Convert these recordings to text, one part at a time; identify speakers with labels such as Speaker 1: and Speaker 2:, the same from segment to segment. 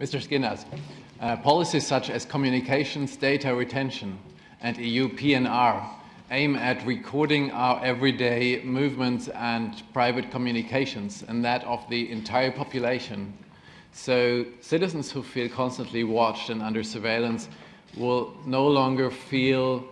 Speaker 1: Mr. Schinas, uh, policies such as communications data retention and EU PNR aim at recording our everyday movements and private communications and that of the entire population. So citizens who feel constantly watched and under surveillance will no longer feel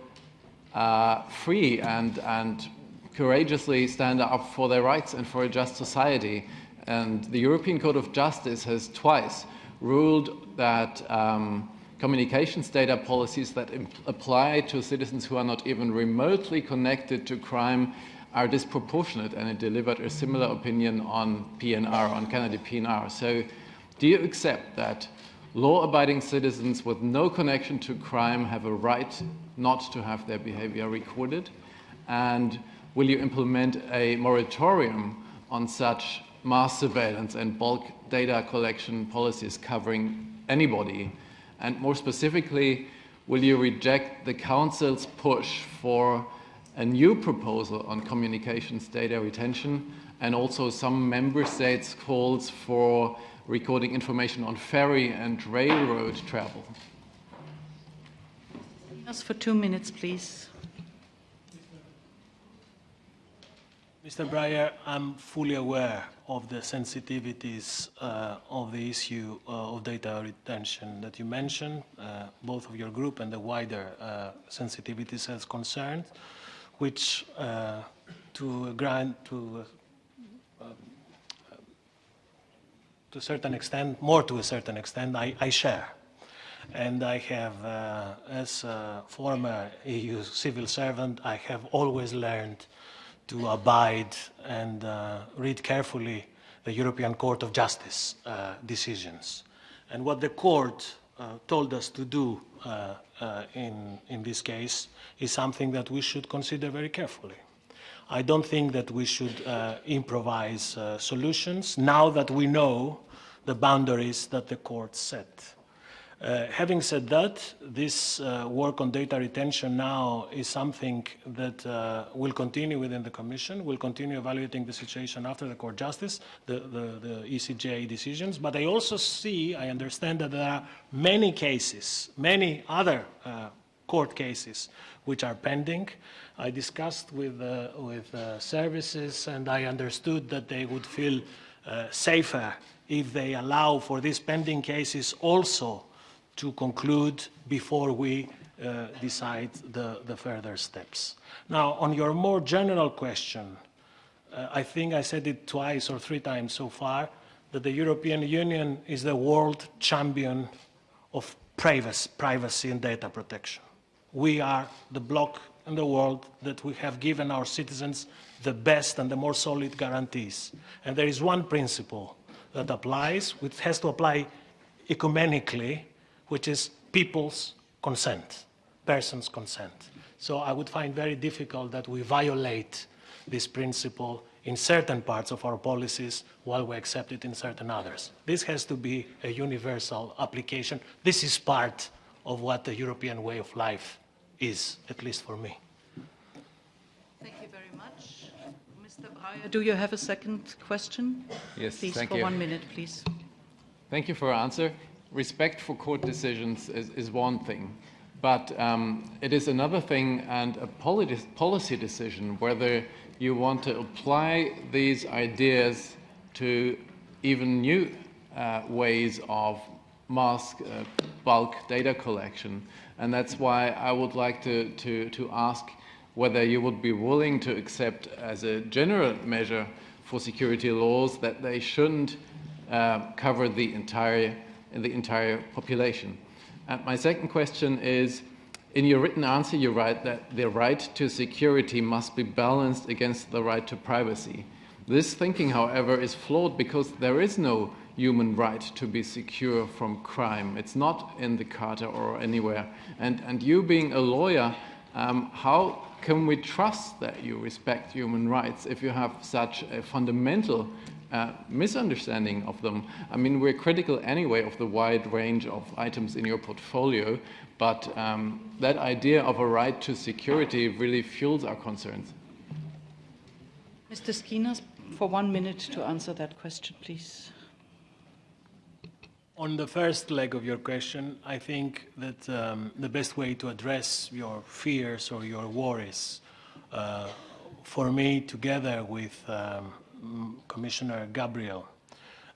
Speaker 1: uh, free and, and courageously stand up for their rights and for a just society. And the European Court of Justice has twice ruled that um, communications data policies that apply to citizens who are not even remotely connected to crime are disproportionate and it delivered a similar opinion on PNR, on Canada PNR. So do you accept that law-abiding citizens with no connection to crime have a right not to have their behavior recorded? And will you implement a moratorium on such mass surveillance and bulk data collection policies covering anybody? And more specifically, will you reject the Council's push for a new proposal on communications data retention and also some member states' calls for recording information on ferry and railroad travel.
Speaker 2: Just for two minutes, please.
Speaker 3: Mr. Breyer, I'm fully aware of the sensitivities uh, of the issue uh, of data retention that you mentioned, uh, both of your group and the wider uh, sensitivities as concerned, which uh, to grant to to a certain extent, more to a certain extent, I, I share. And I have, uh, as a former EU civil servant, I have always learned to abide and uh, read carefully the European Court of Justice uh, decisions. And what the court uh, told us to do uh, uh, in, in this case is something that we should consider very carefully. I don't think that we should uh, improvise solutions now that we know the boundaries that the court set. Uh, having said that, this uh, work on data retention now is something that uh, will continue within the Commission. We'll continue evaluating the situation after the Court Justice, the, the, the ECJ decisions. But I also see, I understand that there are many cases, many other uh, court cases which are pending. I discussed with, uh, with services and I understood that they would feel safer if they allow for these pending cases also to conclude before we uh, decide the, the, further steps. Now, on your more general question, uh, I think I said it twice or three times so far, that the European Union is the world champion of privacy, privacy and data protection. We are the bloc in the world that we have given our citizens the best and the more solid guarantees. And there is one principle that applies, which has to apply ecumenically, which is people's consent, persons' consent. So I would find very difficult that we violate this principle in certain parts of our policies while we accept it in certain others. This has to be a universal application. This is part of what the European way of life is, at least for me. Thank you very much.
Speaker 2: Mr. Breyer, do you have a second question?
Speaker 1: Yes,
Speaker 2: please,
Speaker 1: thank
Speaker 2: for
Speaker 1: you.
Speaker 2: one minute, please.
Speaker 1: Thank you for your answer. Respect for court decisions is, is one thing, but um, it is another thing and a policy decision whether you want to apply these ideas to even new uh, ways of mass uh, bulk data collection. And that's why I would like to, to, to ask whether you would be willing to accept as a general measure for security laws that they shouldn't uh, cover the entire, the entire population. And my second question is, in your written answer, you write that the right to security must be balanced against the right to privacy. This thinking, however, is flawed because there is no human right to be secure from crime. It's not in the Charter or anywhere. And, and you being a lawyer, um, how can we trust that you respect human rights if you have such a fundamental uh, misunderstanding of them? I mean, we're critical anyway of the wide range of items in your portfolio, but um, that idea of a right to security really fuels our concerns.
Speaker 2: Mr. Schinas, for one minute to answer that question, please.
Speaker 3: On the first leg of your question, I think that um, the best way to address your fears or your worries, uh, for me, together with um, Commissioner Gabriel,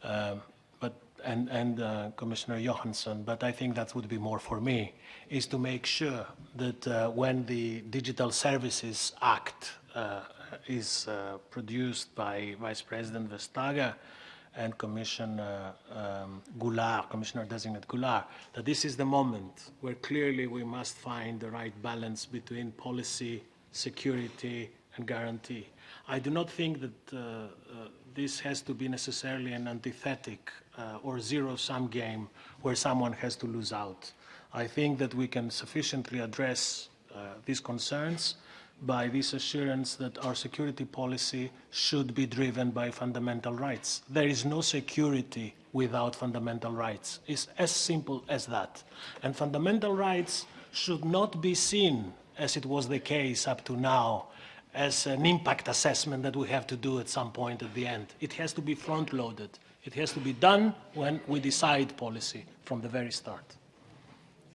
Speaker 3: um, but and and uh, Commissioner Johansson, but I think that would be more for me, is to make sure that uh, when the Digital Services Act uh, is produced by Vice President Vestager and Commissioner um, Goulard, Commissioner Designate Goulard, that this is the moment where clearly we must find the right balance between policy, security, and guarantee. I do not think that uh, uh, this has to be necessarily an antithetic uh, or zero-sum game where someone has to lose out. I think that we can sufficiently address uh, these concerns by this assurance that our security policy should be driven by fundamental rights. There is no security without fundamental rights. It's as simple as that. And fundamental rights should not be seen, as it was the case up to now, as an impact assessment that we have to do at some point at the end. It has to be front-loaded. It has to be done when we decide policy from the very start.